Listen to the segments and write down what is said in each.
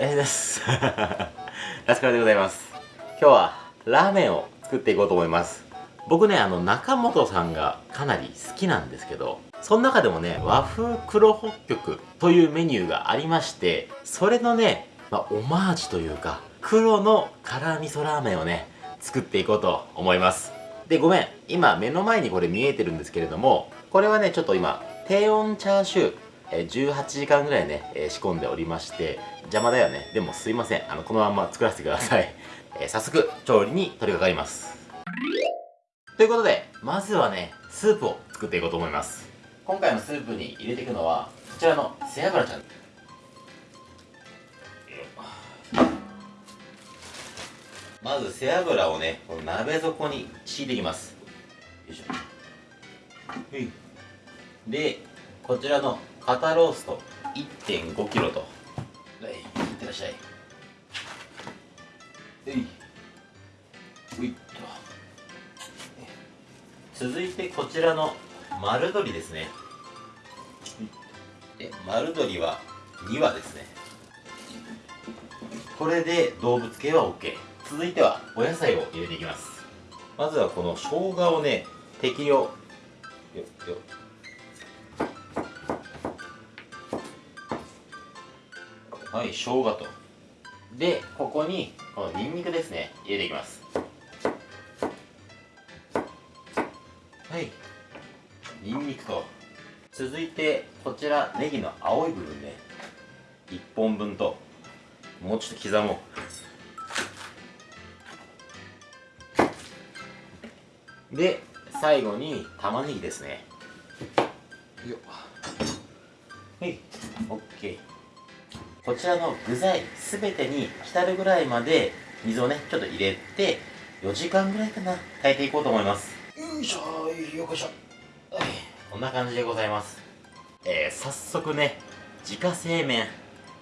えー、です。ラスカルでございます。今日はラーメンを作っていこうと思います。僕ねあの中本さんがかなり好きなんですけどその中でもね和風黒北極というメニューがありましてそれのね、まあ、オマージュというか黒の辛味噌ラーメンをね作っていこうと思います。でごめん今目の前にこれ見えてるんですけれどもこれはねちょっと今低温チャーシュー18時間ぐらいね、仕込んでおりまして邪魔だよね。でもすいません。あのこのまま作らせてください、早速調理に取り掛かります。ということでまずはねスープを作っていこうと思います。今回のスープに入れていくのはこちらの背脂ちゃん。まず背脂をねこの鍋底に敷いていきます。よいしょ。でこちらの肩ロースト 1.5kg と。はいいってらっしゃい。えい。ういっと。続いてこちらの丸鶏ですね。で丸鶏は2羽ですね。これで動物系は OK 続いてはお野菜を入れていきます。まずはこの生姜をね適量。よよはい生姜と。でここにこのニンニクですね入れていきます。はい。ニンニクと。続いてこちらネギの青い部分ね。1本分と。もうちょっと刻もう。で最後に玉ねぎですね。よっ。はい。OK こちらの具材全てに浸るぐらいまで水をねちょっと入れて4時間ぐらいかな。炊いていこうと思います。よいしょよいしょ。はい。こんな感じでございます。えー、早速ね自家製麺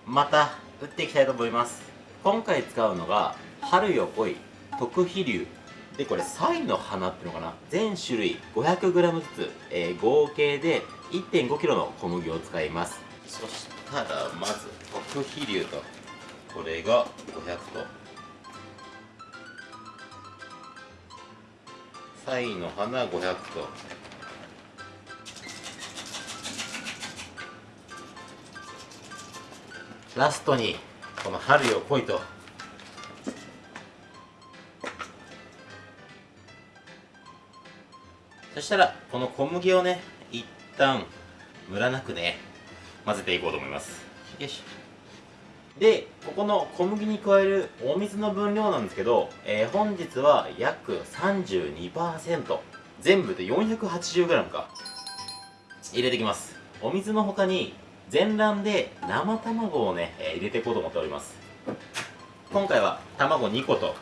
また打っていきたいと思います。今回使うのが春よ来い特飛流でこれサイの花っていうのかな。全種類 500g ずつ、えー、合計で 1.5kg の小麦を使います。そしたらまず特飛流とこれが500と。サイの花500と。ラストにこの春よ来いと。そしたらこの小麦をね一旦ムラなくね。混ぜていこうと思います。よし。でここの小麦に加えるお水の分量なんですけど、えー、本日は約32%全部で 480g か。入れていきます。お水の他に全卵で生卵をね、えー、入れていこうと思っております。今回は卵2個と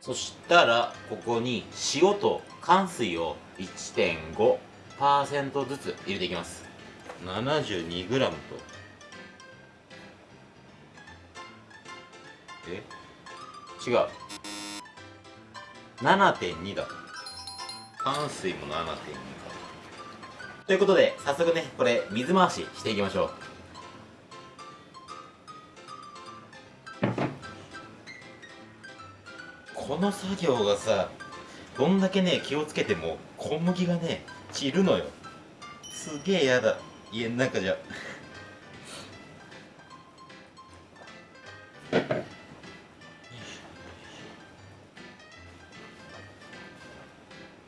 そしたらここに塩と乾水を1.5%ずつ入れていきます。72g と。え？違う。7.2だ。乾水も7.2かということで早速ねこれ水回ししていきましょうこの作業がさどんだけね気をつけても小麦がね散るのよ。すげえやだ。家の中じゃ。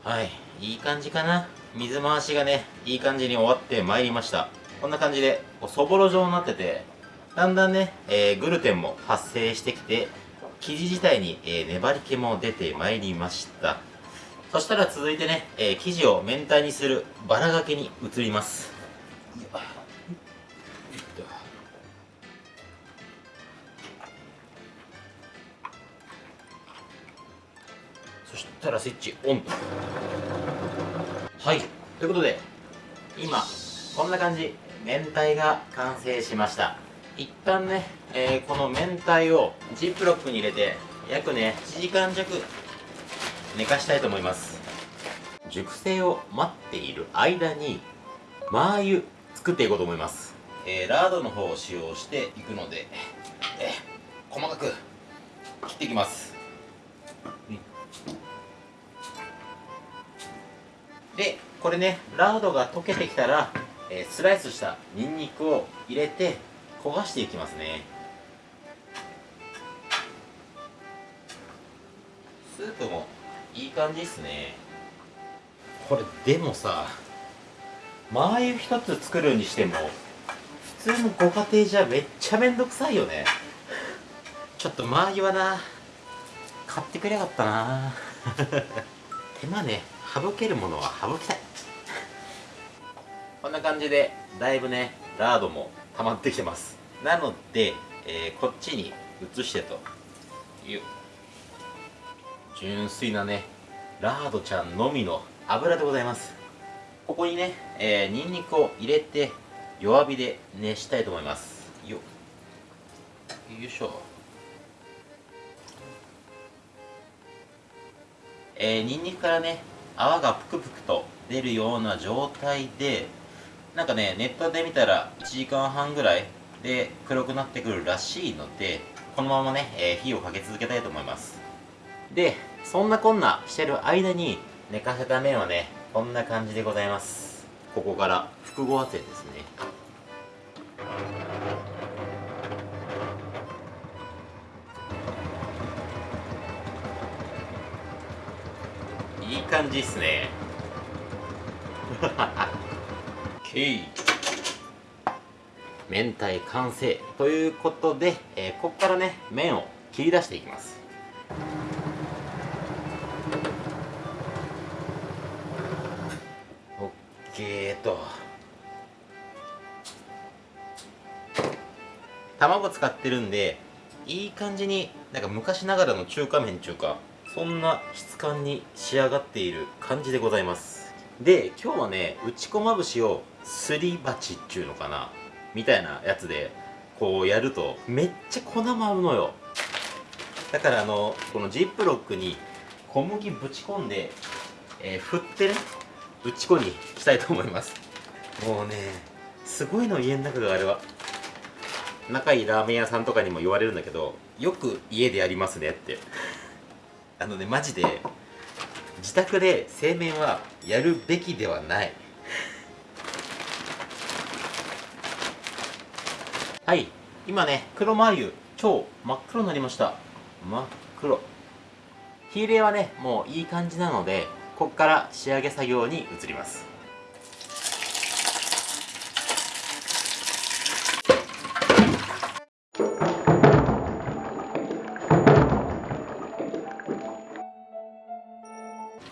はいいい感じかな。水回しがねいい感じに終わってまいりました。こんな感じでそぼろ状になっててだんだんね、えー、グルテンも発生してきて生地自体に、えー、粘り気も出てまいりました。そしたら続いてね、えー、生地を明太にするバラがけに移ります。そしたらスイッチオンと。はい。ということで今こんな感じ。明太が完成しました。一旦ね、えー、この明太をジップロックに入れて約ね1時間弱寝かしたいと思います。熟成を待っている間にマー油作っていこうと思います、えー、ラードの方を使用していくので、えー、細かく切っていきます、でこれねラードが溶けてきたら、えー、スライスしたニンニクを入れて焦がしていきますね。スープもいい感じっすね。これでもさマー油一つ作るにしても普通のご家庭じゃめっちゃめんどくさいよね。ちょっとマー油はな。買ってくれよかったな。手間ね省けるものは省きたい。こんな感じでだいぶねラードも溜まってきてます。なので、えー、こっちに移してという。純粋なねラードちゃんのみの油でございます。ここにね、えー、ニンニクを入れて弱火で熱したいと思います。よよいしょ。えー、ニンニクからね泡がぷくぷくと出るような状態でなんかねネットで見たら1時間半ぐらいで黒くなってくるらしいのでこのままね、えー、火をかけ続けたいと思います。でそんなこんなしてる間に寝かせた麺はねこんな感じでございます。ここから複合圧ですね。いい感じっすね。OK 明太完成ということで、えー、ここからね麺を切り出していきます。OK と。卵使ってるんでいい感じになんか昔ながらの中華麺中かそんな質感に仕上がっている感じでございます。で今日はね打ち粉まぶしをすり鉢っていうのかな？みたいなやつでこうやるとめっちゃ粉舞うのよ。だからあのこのジップロックに小麦ぶち込んで、えー、振ってね打ち粉にしたいと思います。もうねすごいの家の中があれは。仲いいラーメン屋さんとかにも言われるんだけどよく家でやりますねって。あのねマジで自宅で製麺はやるべきではないはい。今ね黒マー油超真っ黒になりました。真っ黒。火入れはねもういい感じなのでここから仕上げ作業に移ります。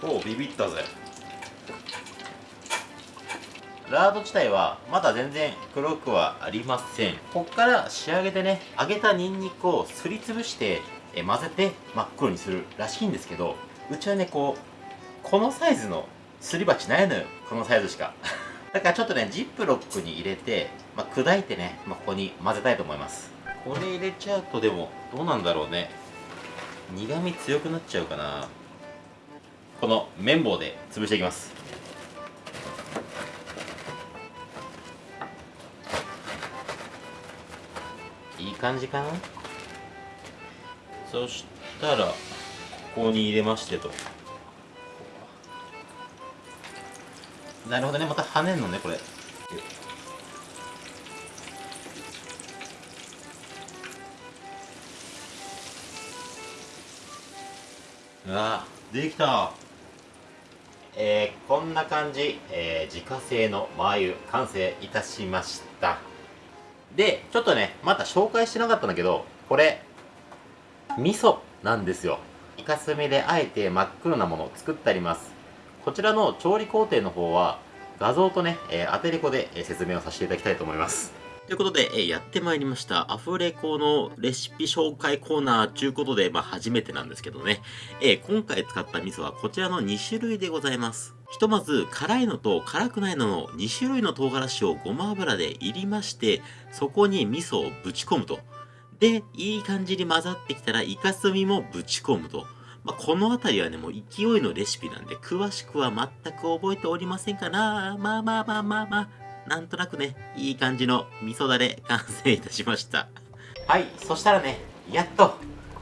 おおビビったぜ。ラード自体はまだ全然黒くはありません。ここから仕上げてね揚げたニンニクをすりつぶしてえ混ぜて真っ黒にするらしいんですけどうちはねこうこのサイズのすり鉢ないのよ。このサイズしか。だからちょっとねジップロックに入れて、まあ、砕いてね、まあ、ここに混ぜたいと思います。これ入れちゃうとでもどうなんだろうね。苦味強くなっちゃうかな。この綿棒で潰していきます。いい感じかな？そしたらここに入れましてと。なるほどね。また跳ねんのねこれ。あできた。えー、こんな感じ、えー、自家製のマー油完成いたしましたでちょっとねまた紹介してなかったんだけどこれ味噌なんですよイカスミであえて真っ黒なものを作ってありますこちらの調理工程の方は画像とね、えー、アテレコで、説明をさせていただきたいと思います。ということで、えー、やってまいりました。アフレコのレシピ紹介コーナーということで、まあ初めてなんですけどね、えー、今回使った味噌はこちらの2種類でございます。ひとまず、辛いのと辛くないのの2種類の唐辛子をごま油で入りまして、そこに味噌をぶち込むと。で、いい感じに混ざってきたら、イカスミもぶち込むと。まあ、この辺りはね、もう勢いのレシピなんで、詳しくは全く覚えておりませんかな。まあまあまあまあまあ、なんとなくね、いい感じの味噌だれ完成いたしました。はい、そしたらね、やっと、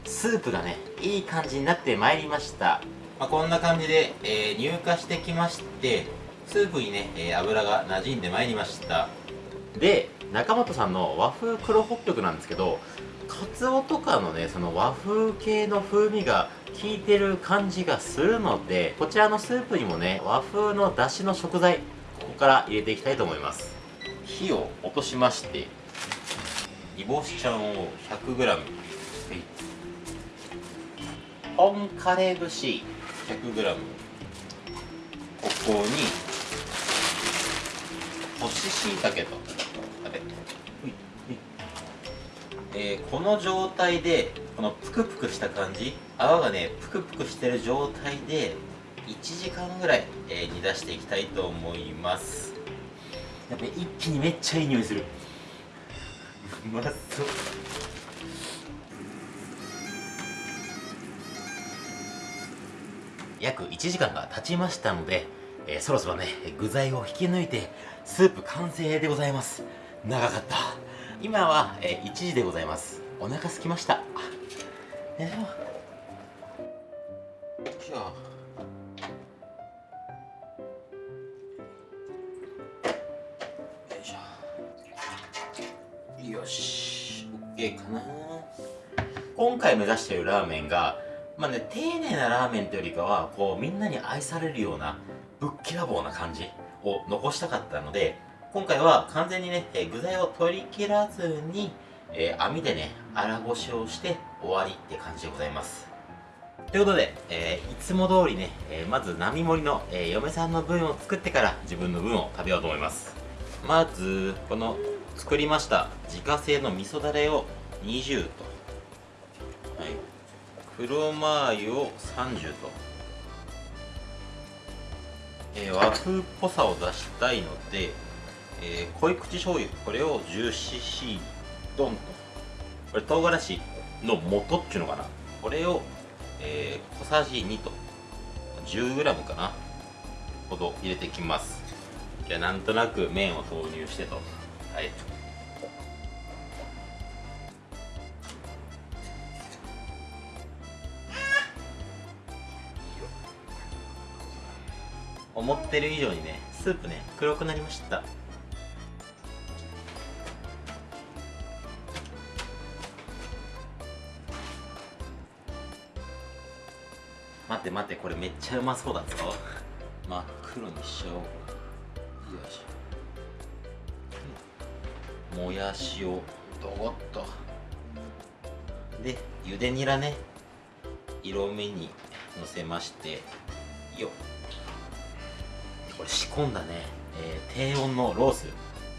スープがね、いい感じになってまいりました。まあ、こんな感じで、えー、乳化してきまして、スープにね、えー、油が馴染んでまいりました。で、中本さんの和風黒北極なんですけど、カツオとかのね、その和風系の風味が効いてる感じがするので、こちらのスープにもね、和風の出汁の食材、ここから入れていきたいと思います。火を落としまして、煮干しちゃんを 100g、本カレー節 100g、ここに、干し椎茸と、あれ、えー、この状態でこのプクプクした感じ？泡がねプクプクしてる状態で1時間ぐらい、えー、煮出していきたいと思います。やっぱ一気にめっちゃいい匂いする。うまそう約1時間が経ちましたので、えー、そろそろね具材を引き抜いてスープ完成でございます。長かった。今は、えー、1時でございます。お腹空きました。よいしょ。よいしょ。よし OK かな。今回目指しているラーメンがまあね丁寧なラーメンというよりかはこうみんなに愛されるようなぶっきらぼうな感じを残したかったので今回は完全にね、え具材を取り切らずに、えー、網でね、粗ごしをして終わりって感じでございます。ということで、えー、いつも通りね、えー、まず並盛りの、えー、嫁さんの分を作ってから自分の分を食べようと思います。まず、この作りました自家製の味噌だれを20と、黒マー油を30と、え和風っぽさを出したいので、えー、濃い口醤油これを 10cc ドンと。これ唐辛子の元っていうのかな。これを、えー、小さじ2と。10g かな。ほど入れていきます。じゃあなんとなく麺を投入してと。はい。思ってる以上にねスープね黒くなりました。待って待ってこれめっちゃうまそうだぞ。真っ黒にしちゃおう。よいしょ。もやしを。ドゴッと。でゆでニラね。色目にのせまして。よこれ仕込んだね、えー、低温のロース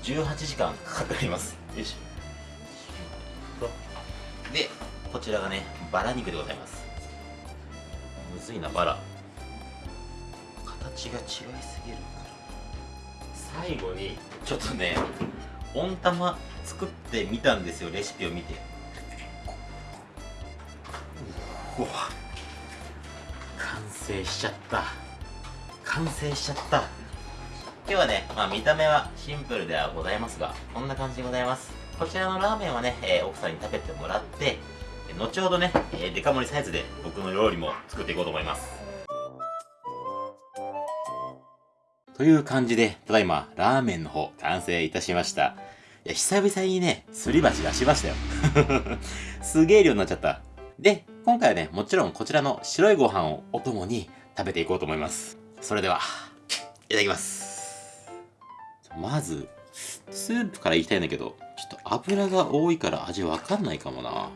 18時間かかっております。よしょ。でこちらがねバラ肉でございます。むずいなバラ。形が違いすぎる最後にちょっとね温玉作ってみたんですよレシピを見て。うわ。完成しちゃった。完成しちゃった今日はね、まあ、見た目はシンプルではございますがこんな感じでございますこちらのラーメンはね、えー、奥さんに食べてもらって後ほどね、えー、デカ盛りサイズで僕の料理も作っていこうと思います。という感じで、ただいま、ラーメンの方、完成いたしました。いや、久々にね、すり箸出しましたよ。すげえ量になっちゃった。で、今回はね、もちろんこちらの白いご飯をお供に食べていこうと思います。それでは、いただきます。まず、スープからいきたいんだけど、ちょっと油が多いから味わかんないかもな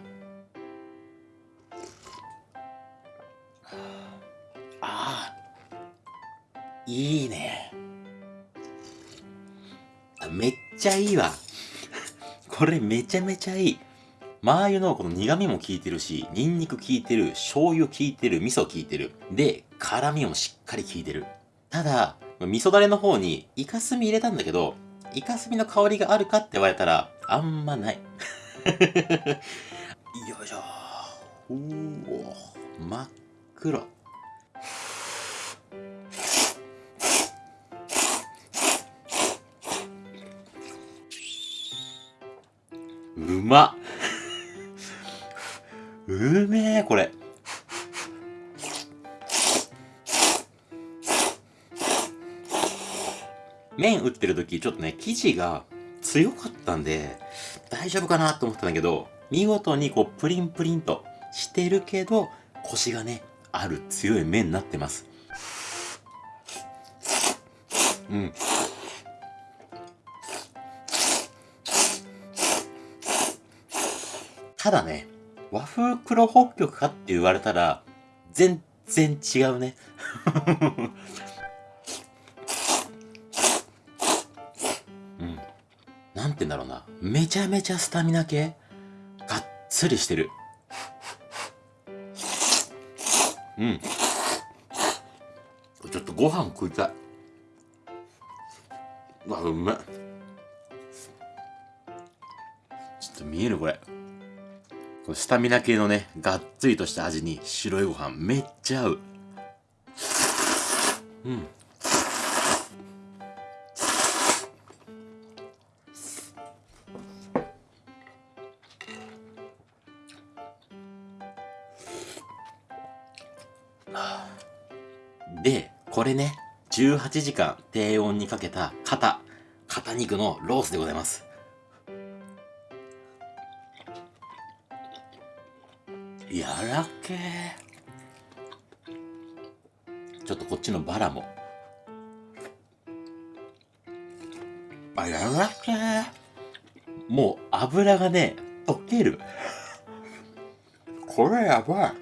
あ。いいね。めっちゃいいわ。これめちゃめちゃいい。マー油のこの苦味も効いてるし、ニンニク効いてる、醤油効いてる、味噌効いてる。で、辛味もしっかり効いてる。ただ、味噌だれの方にイカスミ入れたんだけど、イカスミの香りがあるかって言われたら、あんまない。よいしょ。おお、真っ黒うまっうめえこれ。麺打ってる時ちょっとね生地が強かったんで大丈夫かなと思ったんだけど見事にこうプリンプリンとしてるけどコシがねある強い麺になってます。うん。ただね和風黒北極かって言われたら全然違うね。うん。なんて言うんだろうな。めちゃめちゃスタミナ系。がっつりしてる。うん。ちょっとご飯食いたい。うわうめちょっと見えるこれ。これスタミナ系のねがっつりとした味に白いご飯めっちゃ合う。うん。でこれね18時間低温にかけた肩肩肉のロースでございますやらけ。ちょっとこっちのバラも。あやらけ。もう油がね溶ける。これやばい。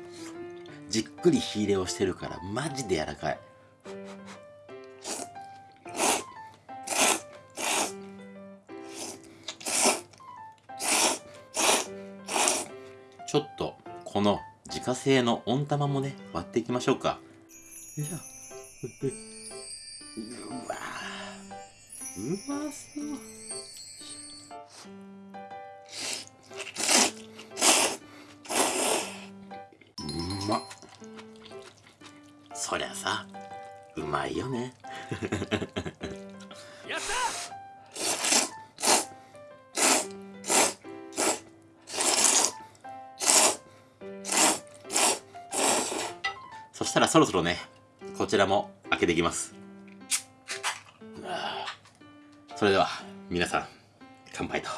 じっくり火入れをしてるからマジで柔らかい自家製の温玉もね割っていきましょうか。よいしょうわうまそう。うまっそりゃさうまいよね。やったしたらそろそろねこちらも開けていきます。それでは皆さん乾杯と。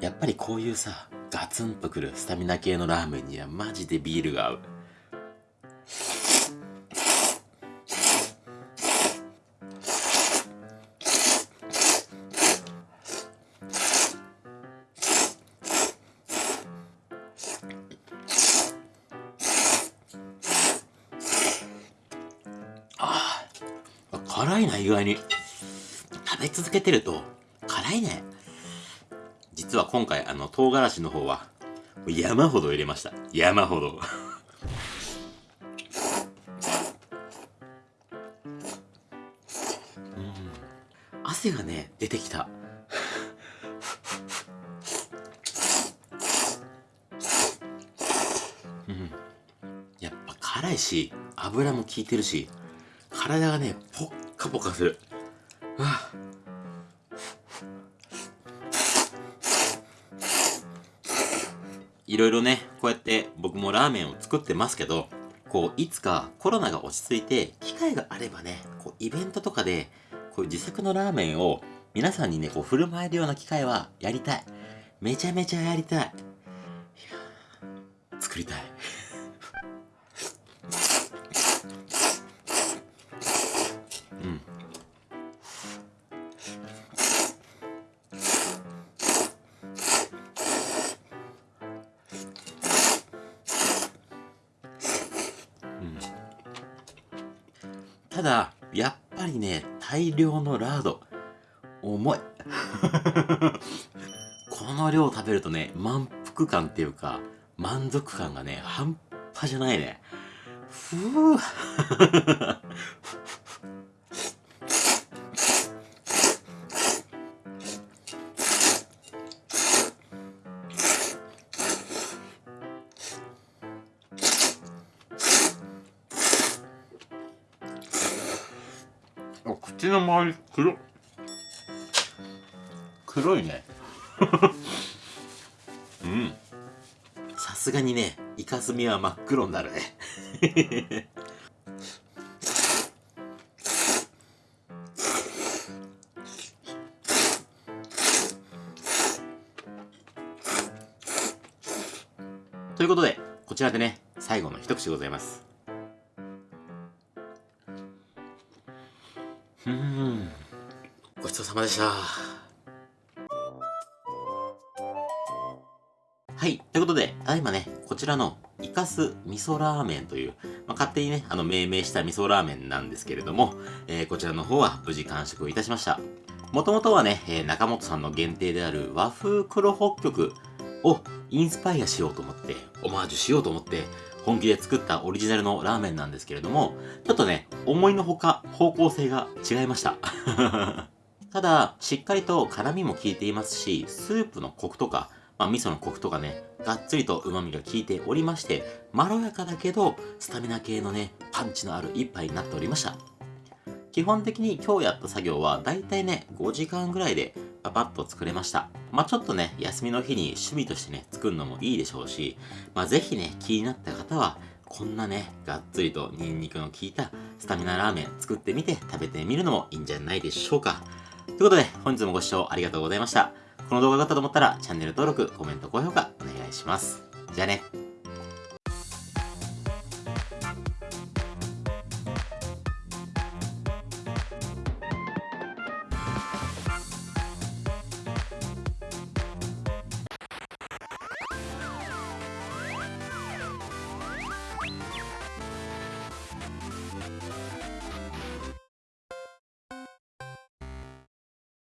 やっぱりこういうさガツンとくるスタミナ系のラーメンにはマジでビールが合う。意外に。食べ続けてると辛いね。実は今回あの唐辛子の方は山ほど入れました。山ほど。うん。汗がね出てきた。うん。やっぱ辛いし油も効いてるし体がねポッカポカする。わあいろいろねこうやって僕もラーメンを作ってますけどこういつかコロナが落ち着いて機会があればねこうイベントとかでこういう自作のラーメンを皆さんにねこう振る舞えるような機会はやりたい。めちゃめちゃやりたい。いや作りたい。ただやっぱりね大量のラード。重い。この量食べるとね満腹感っていうか満足感がね半端じゃないね。ふう口の周り黒。黒いね。うん。さすがにねイカスミは真っ黒になるね。ということでこちらでね最後の一口でございます。ごちそうさまでしたはい。ということで、ただいまね、こちらのイカス味噌ラーメンという、まあ、勝手にね、あの、命名した味噌ラーメンなんですけれども、えーこちらの方は無事完食いたしました。もともとはね、えー中本さんの限定である和風黒北極をインスパイアしようと思って、オマージュしようと思って、本気で作ったオリジナルのラーメンなんですけれども、ちょっとね、思いのほか方向性が違いました。ただ、しっかりと辛みも効いていますし、スープのコクとか、まあ、味噌のコクとかね、がっつりと旨味が効いておりまして、まろやかだけど、スタミナ系のね、パンチのある一杯になっておりました。基本的に今日やった作業は、だいたいね、5時間ぐらいでパパッと作れました。まあちょっとね、休みの日に趣味としてね、作るのもいいでしょうし、まあぜひね、気になった方は、こんなね、がっつりとニンニクの効いたスタミナラーメン作ってみて食べてみるのもいいんじゃないでしょうか。ということで、本日もご視聴ありがとうございました。この動画が良かったと思ったら、チャンネル登録、コメント、高評価、お願いします。じゃあね。